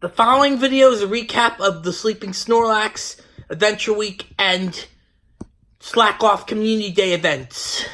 The following video is a recap of the Sleeping Snorlax, Adventure Week, and Slakoth Community Day events.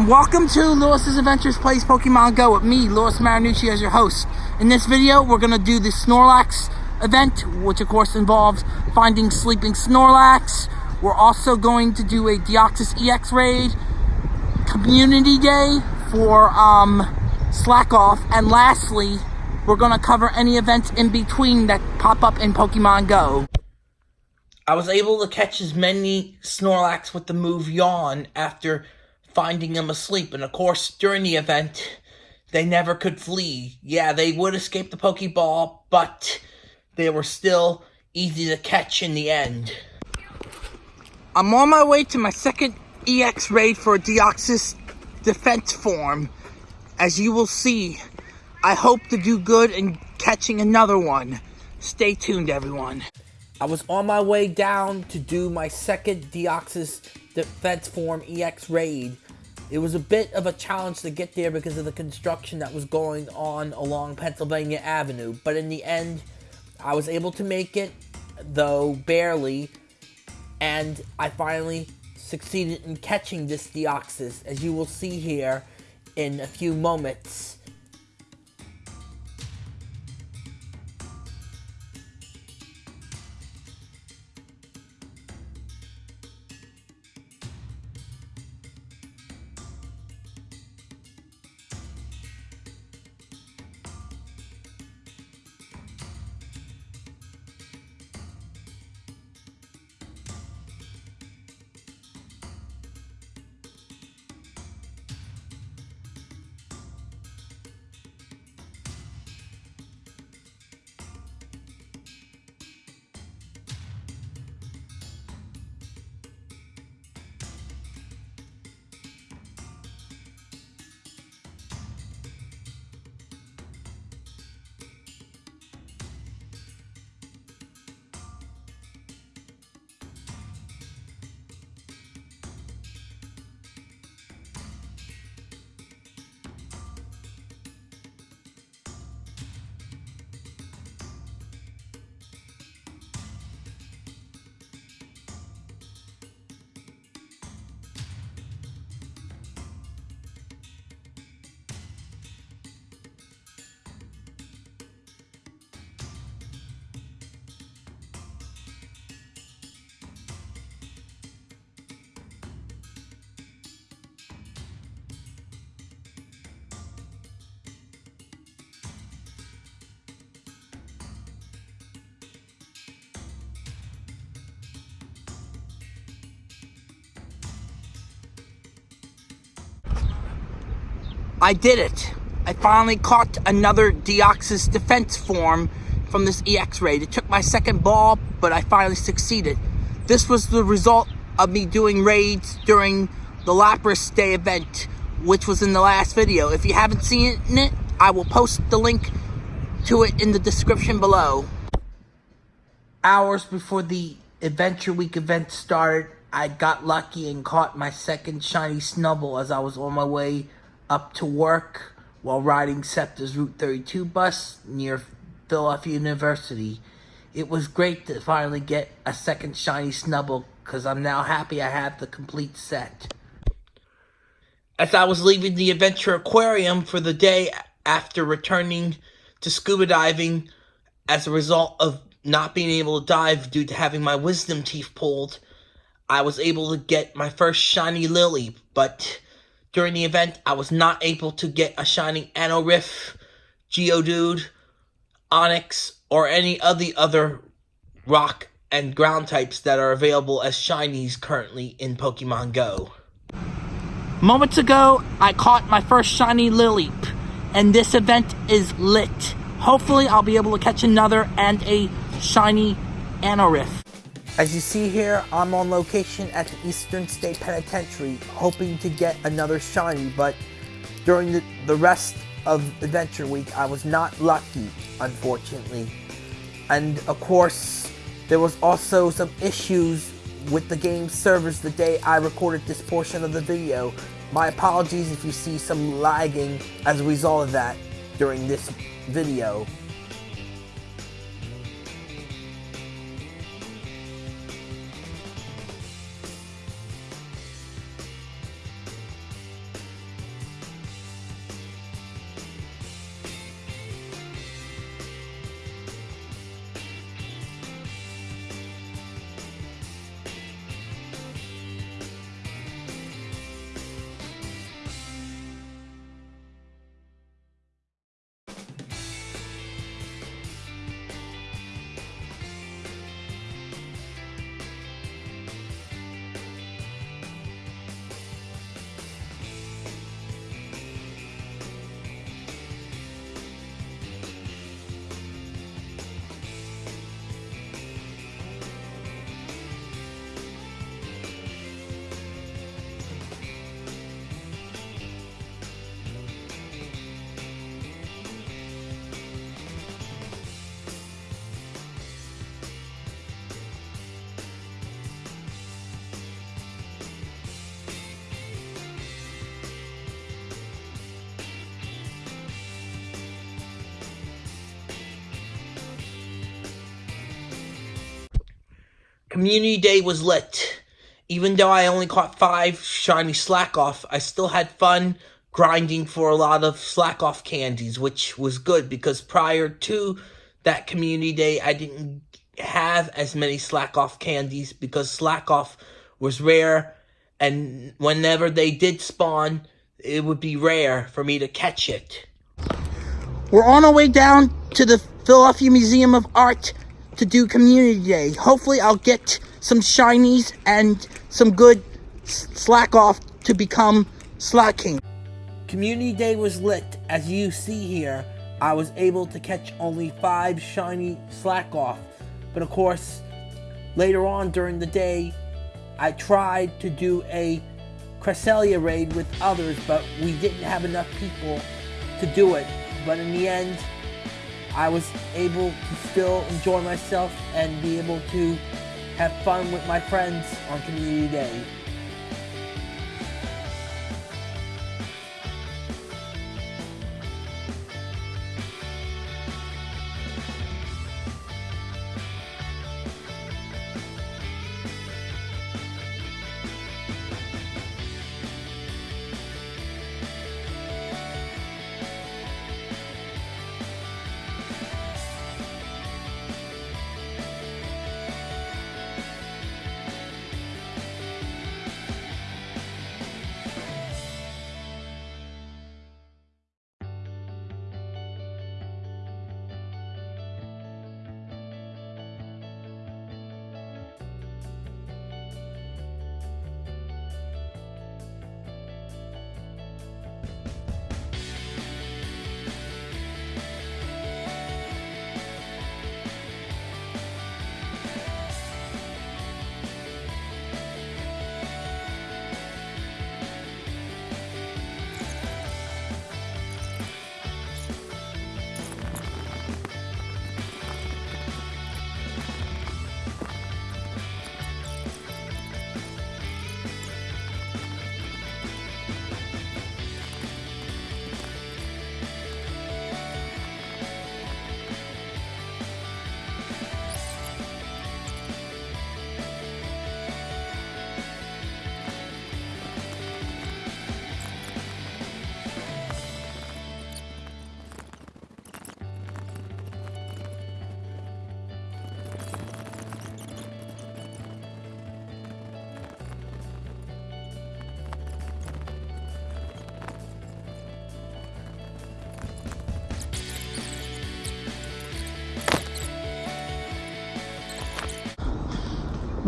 And welcome to Lewis's Adventures Plays Pokemon Go with me, Lewis Marinucci, as your host. In this video, we're going to do the Snorlax event, which of course involves finding sleeping Snorlax. We're also going to do a Deoxys EX raid, Community Day for um, Slakoth, and lastly, we're going to cover any events in between that pop up in Pokemon Go. I was able to catch as many Snorlax with the move Yawn after finding them asleep. And of course, during the event, they never could flee. Yeah, they would escape the Pokeball, but they were still easy to catch in the end. I'm on my way to my second EX raid for Deoxys defense form. As you will see, I hope to do good in catching another one. Stay tuned, everyone. I was on my way down to do my second Deoxys Defense Form EX raid. It was a bit of a challenge to get there because of the construction that was going on along Pennsylvania Avenue, but in the end, I was able to make it, though barely, and I finally succeeded in catching this Deoxys, as you will see here in a few moments. I did it. I finally caught another Deoxys defense form from this EX raid. It took my second ball, but I finally succeeded. This was the result of me doing raids during the Lapras Day event, which was in the last video. If you haven't seen it, I will post the link to it in the description below. Hours before the Adventure Week event started, I got lucky and caught my second shiny Snubbull as I was on my way up to work while riding SEPTA's Route 32 bus near Philadelphia University. It was great to finally get a second shiny Snubbull because I'm now happy I have the complete set. As I was leaving the Adventure Aquarium for the day after returning to scuba diving as a result of not being able to dive due to having my wisdom teeth pulled, I was able to get my first shiny Lileep, but during the event, I was not able to get a shiny Anorith, Geodude, Onix, or any of the other rock and ground types that are available as shinies currently in Pokemon Go. Moments ago, I caught my first shiny Lileep, and this event is lit. Hopefully, I'll be able to catch another and a shiny Anorith. As you see here, I'm on location at the Eastern State Penitentiary, hoping to get another shiny, but during the, the rest of Adventure Week, I was not lucky, unfortunately. And of course, there was also some issues with the game servers the day I recorded this portion of the video. My apologies if you see some lagging as a result of that during this video. Community Day was lit. Even though I only caught five shiny Slakoth, I still had fun grinding for a lot of Slakoth candies, which was good because prior to that community day, I didn't have as many Slakoth candies because Slakoth was rare and whenever they did spawn, it would be rare for me to catch it. We're on our way down to the Philadelphia Museum of Art to do Community Day. Hopefully I'll get some shinies and some good Slakoth to become Slaking. Community Day was lit. As you see here, I was able to catch only five shiny Slakoth. But of course, later on during the day, I tried to do a Cresselia raid with others, but we didn't have enough people to do it. But in the end, I was able to still enjoy myself and be able to have fun with my friends on Community Day.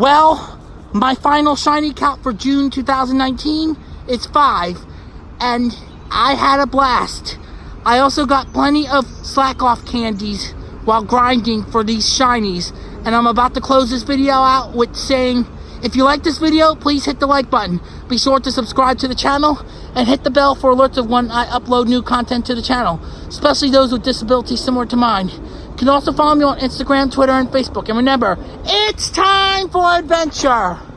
Well, my final shiny count for June 2019 is five, and I had a blast. I also got plenty of Slakoth candies while grinding for these shinies, and I'm about to close this video out with saying, if you like this video, please hit the like button. Be sure to subscribe to the channel and hit the bell for alerts of when I upload new content to the channel, especially those with disabilities similar to mine. You can also follow me on Instagram, Twitter, and Facebook. And remember, it's time for adventure!